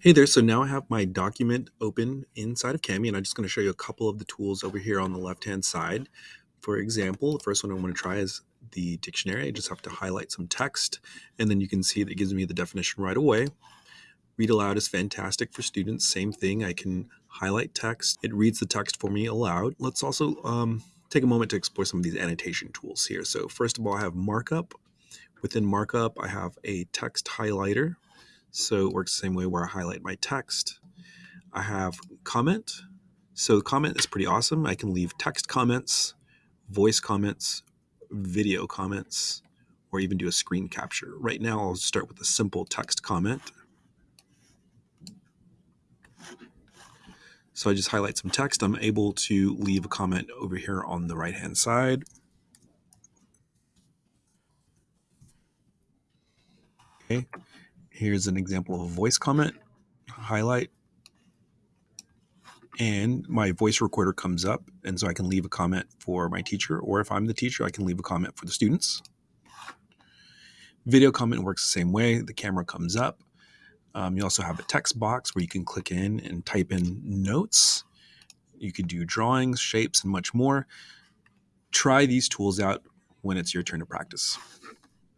Hey there, so now I have my document open inside of Kami, and I'm just going to show you a couple of the tools over here on the left-hand side. For example, the first one I want to try is the dictionary. I just have to highlight some text, and then you can see that it gives me the definition right away. Read aloud is fantastic for students. Same thing, I can highlight text. It reads the text for me aloud. Let's also um, take a moment to explore some of these annotation tools here. So first of all, I have markup. Within markup, I have a text highlighter so it works the same way where I highlight my text. I have comment. So the comment is pretty awesome. I can leave text comments, voice comments, video comments, or even do a screen capture. Right now, I'll start with a simple text comment. So I just highlight some text. I'm able to leave a comment over here on the right hand side. Okay, Here's an example of a voice comment, highlight, and my voice recorder comes up. And so I can leave a comment for my teacher, or if I'm the teacher, I can leave a comment for the students. Video comment works the same way. The camera comes up. Um, you also have a text box where you can click in and type in notes. You can do drawings, shapes, and much more. Try these tools out when it's your turn to practice.